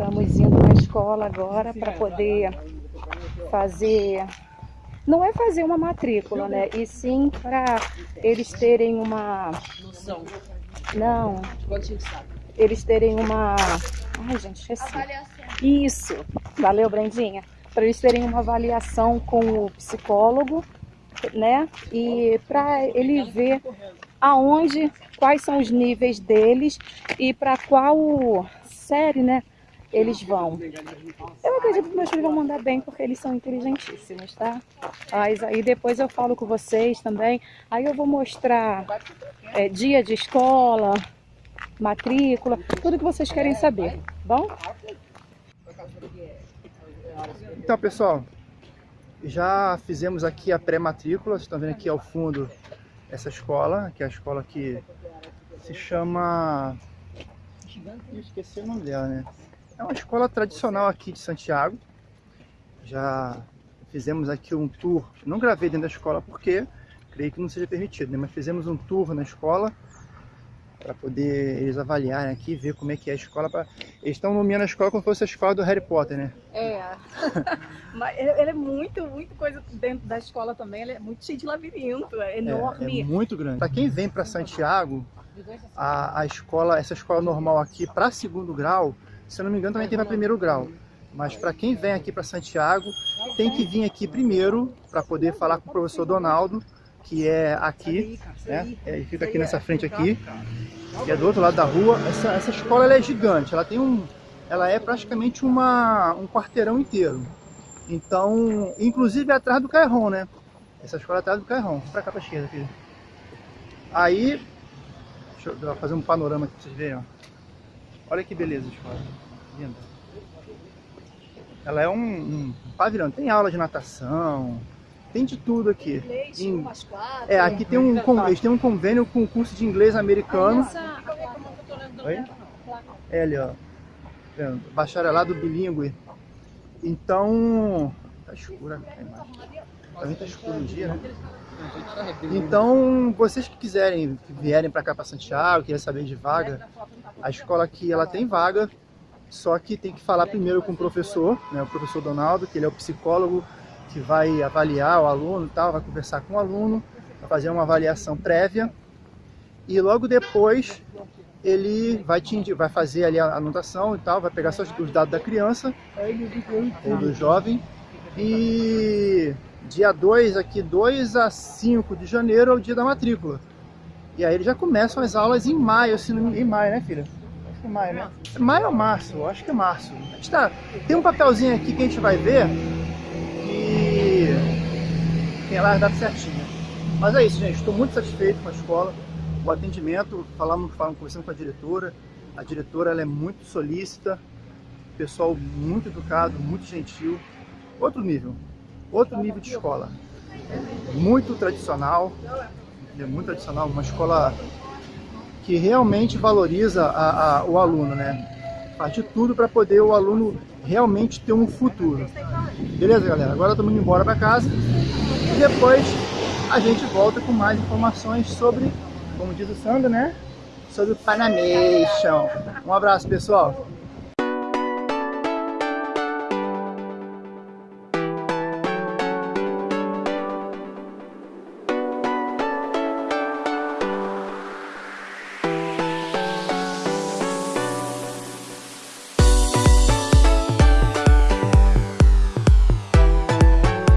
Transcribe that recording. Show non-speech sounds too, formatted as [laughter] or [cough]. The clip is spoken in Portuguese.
Estamos indo na escola agora para poder fazer... Não é fazer uma matrícula, né? E sim para eles terem uma... Noção. Não. Eles terem uma... Ai, gente, esqueci. Isso. Valeu, Brandinha. Para eles terem uma avaliação com o psicólogo, né? E para ele ver aonde, quais são os níveis deles e para qual série, né? Eles vão. Eu acredito que meus filhos vão mandar bem porque eles são inteligentíssimos, tá? Mas aí depois eu falo com vocês também. Aí eu vou mostrar é, dia de escola, matrícula, tudo que vocês querem saber, tá bom? Então, pessoal, já fizemos aqui a pré-matrícula. Vocês estão vendo aqui ao fundo essa escola, que é a escola que se chama... Eu esqueci o nome dela, né? É uma escola tradicional aqui de Santiago. Já fizemos aqui um tour. Não gravei dentro da escola porque creio que não seja permitido, né? Mas fizemos um tour na escola para poder eles avaliarem aqui, ver como é que é a escola. Pra... Eles estão nomeando a escola como se fosse a escola do Harry Potter, né? É, [laughs] mas é muito, muito coisa dentro da escola também, é muito cheio de labirinto, é enorme. É, é muito grande. Para quem vem para Santiago, a, a escola, essa escola normal aqui para segundo grau, se não me engano também tem para primeiro grau. Mas para quem vem aqui para Santiago, tem que vir aqui primeiro para poder falar com o professor Donaldo, que é aqui, né? Ele fica aqui nessa frente aqui que é do outro lado da rua. Essa, essa escola é gigante, ela tem um, ela é praticamente uma, um quarteirão inteiro. Então, inclusive é atrás do Cairron, né? Essa escola é atrás do Cairron. Pra cá pra esquerda, filho. Aí, deixa eu fazer um panorama aqui pra vocês verem, ó. Olha que beleza a escola. Linda. Ela é um, um pavilhão, tem aula de natação, tem de tudo aqui. Leite, em... É, aqui tem um, eles têm um convênio com o curso de inglês americano. Oi? É ali, ó. Bacharelado bilíngue. Então... Tá escura a imagem. Tá escuro o dia, né? Então, vocês que quiserem, que vierem para cá para Santiago, querem saber de vaga, a escola aqui ela tem vaga, só que tem que falar primeiro com o professor, né, o professor Donaldo, que ele é o psicólogo que vai avaliar o aluno e tal, vai conversar com o aluno, vai fazer uma avaliação prévia e logo depois ele vai, te, vai fazer ali a anotação e tal, vai pegar só os dados da criança ou do jovem e dia 2 aqui, 2 a 5 de janeiro é o dia da matrícula. E aí já começam as aulas em maio, assim, em maio, né filha? Acho que é maio, né? Maio ou março? Acho que é março. Tá, tem um papelzinho aqui que a gente vai ver tem lá as datas certinhas. Mas é isso, gente. Estou muito satisfeito com a escola. O atendimento, falamos, falamos conversando com a diretora. A diretora ela é muito solícita, pessoal muito educado, muito gentil. Outro nível, outro nível de escola. Muito tradicional, é muito tradicional, uma escola que realmente valoriza a, a, o aluno, né? Faz de tudo para poder o aluno realmente ter um futuro. Beleza, galera? Agora estamos indo embora para casa e depois a gente volta com mais informações sobre, como diz o Sandro, né? Sobre o Panamation. Um abraço, pessoal!